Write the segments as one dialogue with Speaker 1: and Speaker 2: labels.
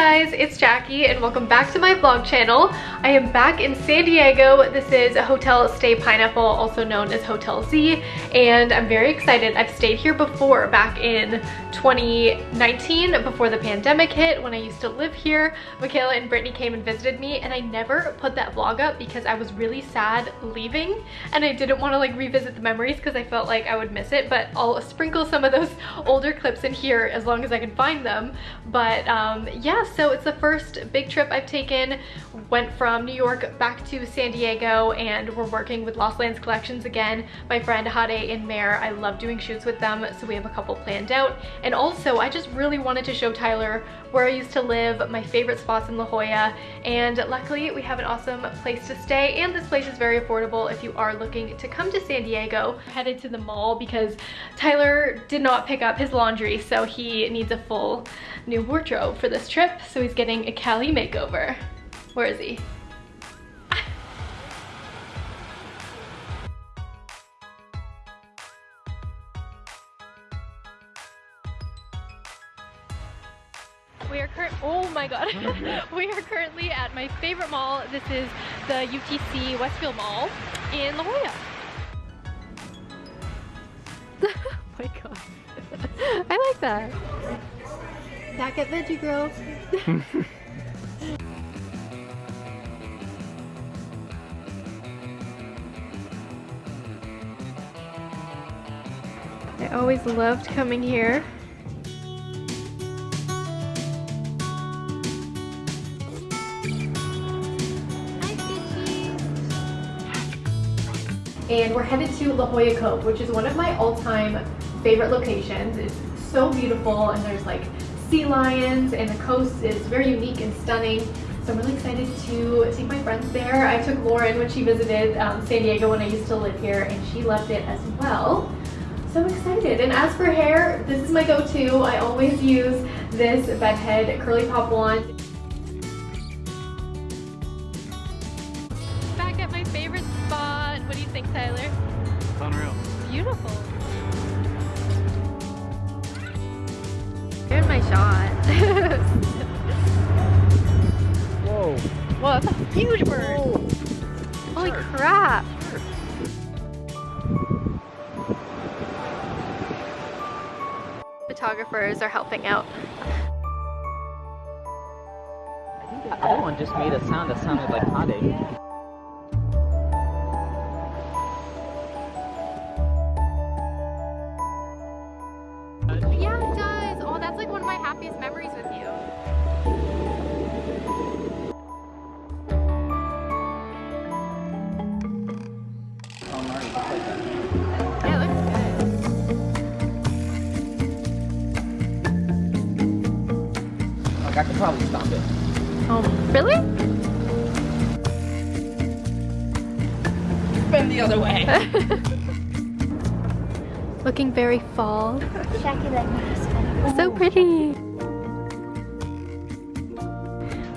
Speaker 1: Guys, it's Jackie and welcome back to my vlog channel. I am back in San Diego. This is a Hotel Stay Pineapple, also known as Hotel Z, and I'm very excited. I've stayed here before, back in 2019, before the pandemic hit, when I used to live here. Michaela and Brittany came and visited me, and I never put that vlog up because I was really sad leaving, and I didn't want to like revisit the memories because I felt like I would miss it, but I'll sprinkle some of those older clips in here as long as I can find them. But um, yeah, so it's the first big trip I've taken. Went from New York back to San Diego and we're working with Lost Lands Collections again. My friend Hade and Mare, I love doing shoots with them, so we have a couple planned out. And also, I just really wanted to show Tyler where I used to live, my favorite spots in La Jolla, and luckily we have an awesome place to stay, and this place is very affordable if you are looking to come to San Diego. Headed to the mall because Tyler did not pick up his laundry, so he needs a full new wardrobe for this trip, so he's getting a Cali makeover. Where is he? we are currently at my favorite mall. This is the UTC Westfield Mall in La Jolla. oh my god. I like that. Back at Veggie Grill. I always loved coming here. And we're headed to La Jolla Cove, which is one of my all-time favorite locations. It's so beautiful and there's like sea lions and the coast is very unique and stunning. So I'm really excited to take my friends there. I took Lauren when she visited um, San Diego when I used to live here and she loved it as well. So excited. And as for hair, this is my go-to. I always use this Bedhead Curly Pop Wand. Tyler?
Speaker 2: It's unreal.
Speaker 1: Beautiful. Here's my shot.
Speaker 2: Whoa.
Speaker 1: Whoa, that's a huge bird.
Speaker 2: Whoa.
Speaker 1: Holy
Speaker 2: Sure.
Speaker 1: crap.
Speaker 2: Sure.
Speaker 1: Photographers are helping out.
Speaker 3: I think the other one just made a sound that sounded like Hade.
Speaker 1: Yeah, Oh, really?
Speaker 3: Spin the other way.
Speaker 1: Looking very fall.
Speaker 4: Jackie
Speaker 1: So pretty.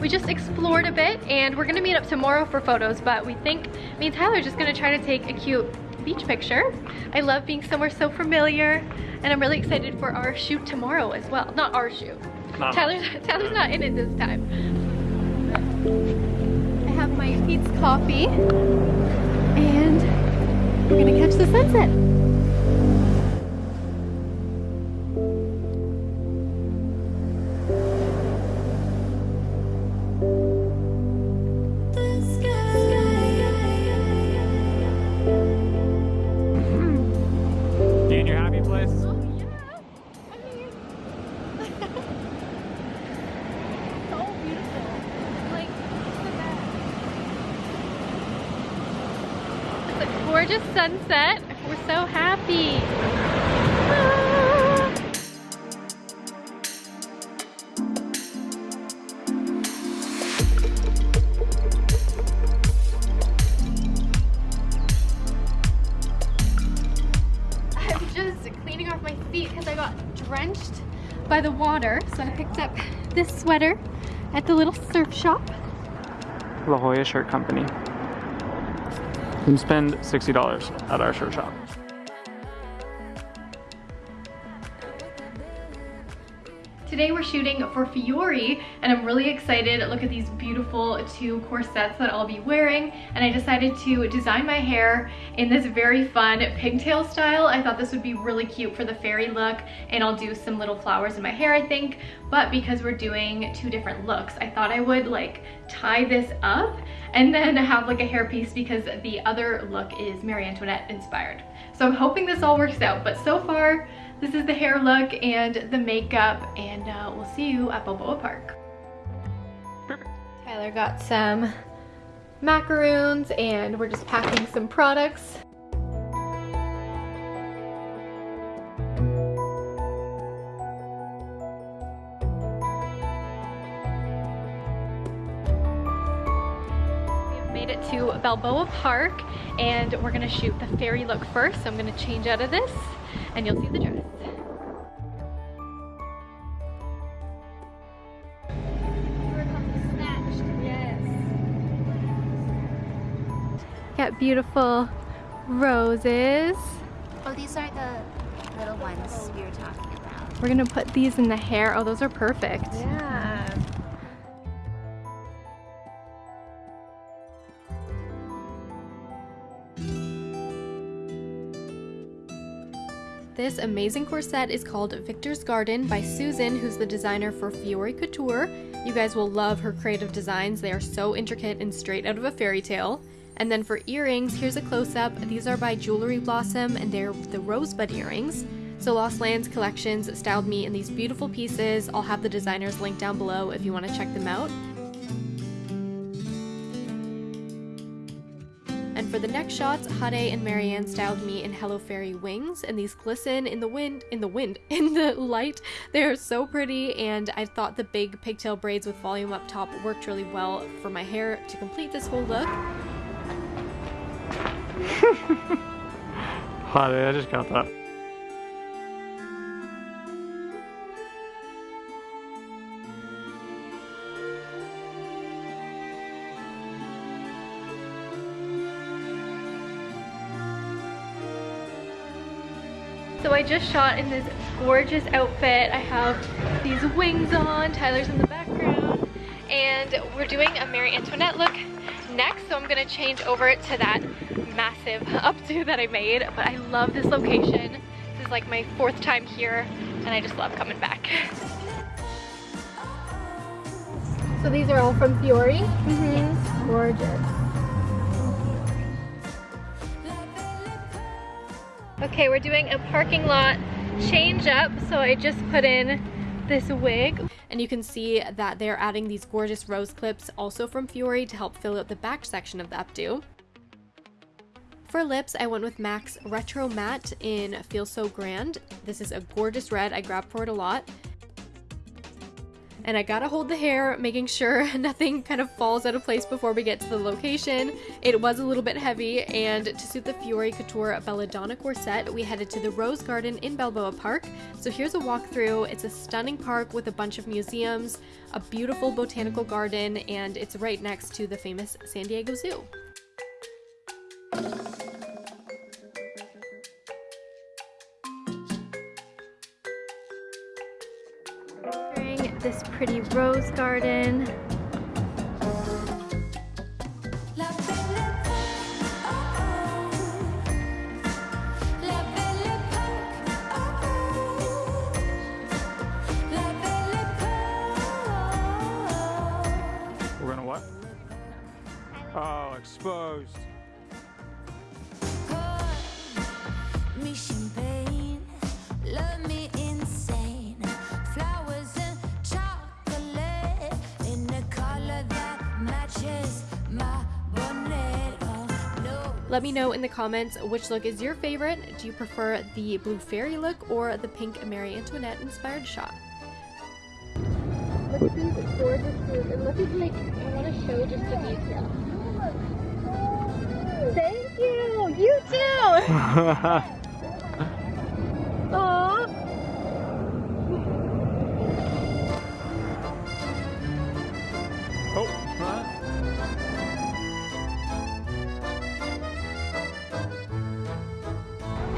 Speaker 1: We just explored a bit and we're gonna meet up tomorrow for photos, but we think me and Tyler are just gonna try to take a cute beach picture. I love being somewhere so familiar and I'm really excited for our shoot tomorrow as well. Not our shoot.
Speaker 2: Not
Speaker 1: Tyler's, Tyler's not in it this time. I have my Peet's coffee and we're gonna catch the sunset. Gorgeous sunset. We're so happy. Ah. I'm just cleaning off my feet because I got drenched by the water. So I picked up this sweater at the little surf shop.
Speaker 2: La Jolla Shirt Company. You can spend $60 at our shirt shop.
Speaker 1: Today we're shooting for Fiore and I'm really excited. Look at these beautiful two corsets that I'll be wearing and I decided to design my hair in this very fun pigtail style. I thought this would be really cute for the fairy look and I'll do some little flowers in my hair I think but because we're doing two different looks I thought I would like tie this up and then have like a hairpiece because the other look is Marie Antoinette inspired. So I'm hoping this all works out but so far this is the hair look and the makeup and uh, we'll see you at Balboa Park.
Speaker 2: Perfect.
Speaker 1: Tyler got some macaroons and we're just packing some products. We've made it to Balboa Park and we're gonna shoot the fairy look first. So I'm gonna change out of this and you'll see the dress. Got beautiful roses.
Speaker 4: Oh, these are the little ones we were talking about.
Speaker 1: We're gonna put these in the hair. Oh, those are perfect.
Speaker 4: Yeah.
Speaker 1: This amazing corset is called Victor's Garden by Susan, who's the designer for Fiore Couture. You guys will love her creative designs. They are so intricate and straight out of a fairy tale. And then for earrings, here's a close-up. These are by Jewelry Blossom and they're the rosebud earrings. So Lost Lands Collections styled me in these beautiful pieces. I'll have the designers linked down below if you want to check them out. And for the next shots, Hade and Marianne styled me in Hello Fairy wings, and these glisten in the wind, in the wind, in the light. They are so pretty, and I thought the big pigtail braids with volume up top worked really well for my hair to complete this whole look.
Speaker 2: Hot, I just got that.
Speaker 1: So I just shot in this gorgeous outfit. I have these wings on, Tyler's in the background, and we're doing a Marie Antoinette look next, so I'm gonna change over to that massive updo that I made, but I love this location. This is like my fourth time here, and I just love coming back. So these are all from Fiore? Mm-hmm. Gorgeous. Okay, we're doing a parking lot change up. So I just put in this wig. And you can see that they're adding these gorgeous rose clips also from Fiore to help fill out the back section of the updo. For lips, I went with MAC's Retro Matte in Feel So Grand. This is a gorgeous red. I grabbed for it a lot. And I gotta hold the hair, making sure nothing kind of falls out of place before we get to the location. It was a little bit heavy, and to suit the Fiore Couture Belladonna corset, we headed to the Rose Garden in Balboa Park. So here's a walkthrough. It's a stunning park with a bunch of museums, a beautiful botanical garden, and it's right next to the famous San Diego Zoo. This pretty rose garden.
Speaker 2: We're gonna what? Oh, exposed.
Speaker 5: me champagne, love me
Speaker 1: Let me know in the comments which look is your favorite. Do you prefer the blue fairy look or the pink Marie Antoinette inspired shot? Look at these gorgeous blues and look at like, I want to show just a detail. Thank you! You too!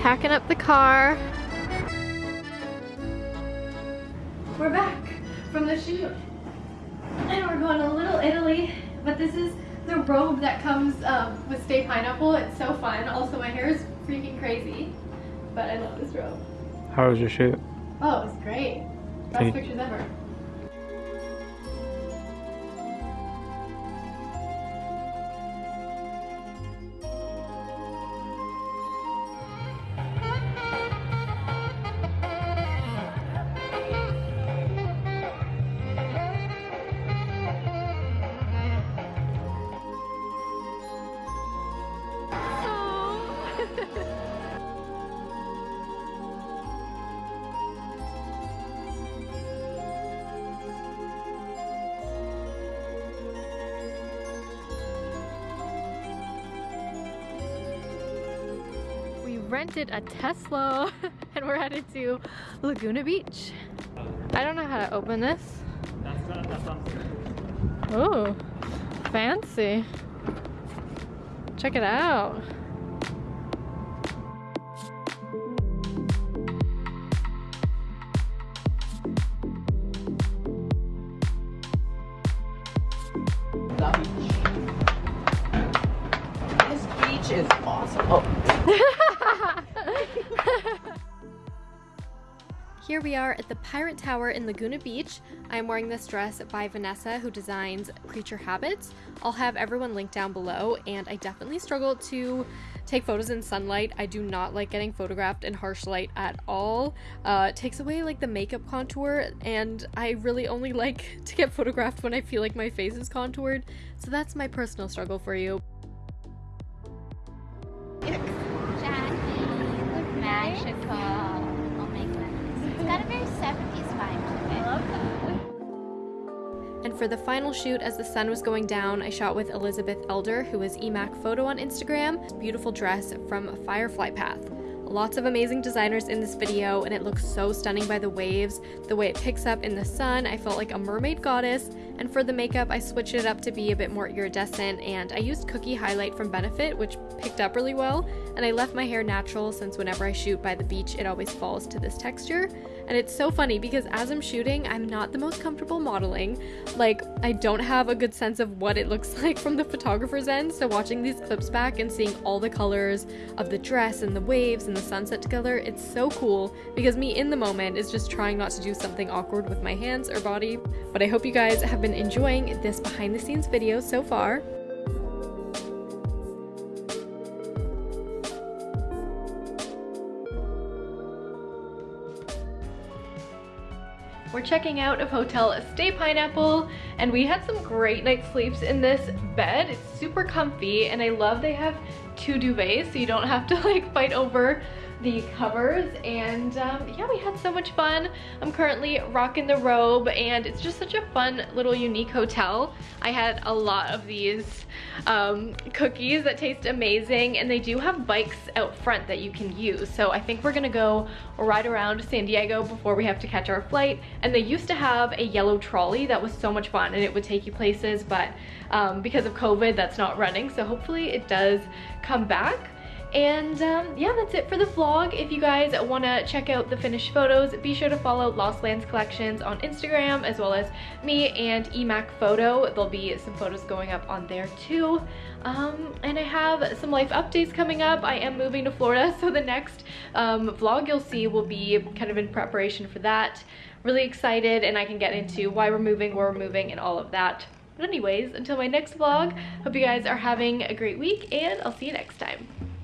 Speaker 1: Packing up the car. we're back from the shoot. And we're going to a Little Italy, but this is the robe that comes um, with Stay Pineapple. It's so fun. Also, my hair is freaking crazy, but I love this robe.
Speaker 2: How was your shoot?
Speaker 1: Oh, it was great. Best
Speaker 2: Thank-
Speaker 1: pictures ever. Rented a Tesla and we're headed to Laguna Beach. I don't know how to open this. Oh, fancy. Check it out. At the Pirate Tower in Laguna Beach. I'm wearing this dress by Vanessa, who designs Creature Habits. I'll have everyone linked down below, and I definitely struggle to take photos in sunlight. I do not like getting photographed in harsh light at all. Uh, it takes away like the makeup contour, and I really only like to get photographed when I feel like my face is contoured. So that's my personal struggle for you.
Speaker 4: Jackie, magical. Got a very 70s vibe. I love that.
Speaker 1: And for the final shoot, as the sun was going down, I shot with Elizabeth Elder, who is Emac Photo on Instagram. Beautiful dress from Firefly Path. Lots of amazing designers in this video, and it looks so stunning by the waves. The way it picks up in the sun, I felt like a mermaid goddess. And for the makeup, I switched it up to be a bit more iridescent, and I used Cookie Highlight from Benefit, which picked up really well. And I left my hair natural since whenever I shoot by the beach, it always falls to this texture. And it's so funny because as I'm shooting, I'm not the most comfortable modeling. Like, I don't have a good sense of what it looks like from the photographer's end. So, watching these clips back and seeing all the colors of the dress and the waves and the sunset together, it's so cool because me in the moment is just trying not to do something awkward with my hands or body. But I hope you guys have been enjoying this behind the scenes video so far. We're checking out of Hotel Stay Pineapple and we had some great night sleeps in this bed. It's super comfy and I love they have two duvets so you don't have to like fight over the covers and um, yeah we had so much fun. I'm currently rocking the robe and it's just such a fun little unique hotel. I had a lot of these um, cookies that taste amazing and they do have bikes out front that you can use. So i think we're gonna go ride around san diego before we have to catch our flight. And they used to have a yellow trolley. That was so much fun and it would take you places but um, because of covid that's not running. So hopefully it does come back and um, yeah, that's it for the vlog. If you guys want to check out the finished photos, be sure to follow Lost Lands Collections on Instagram as well as me and Emac Photo. There'll be some photos going up on there too. Um, and I have some life updates coming up. I am moving to Florida, so the next um, vlog you'll see will be kind of in preparation for that. Really excited and I can get into why we're moving, where we're moving, and all of that. But anyways, until my next vlog, hope you guys are having a great week and I'll see you next time.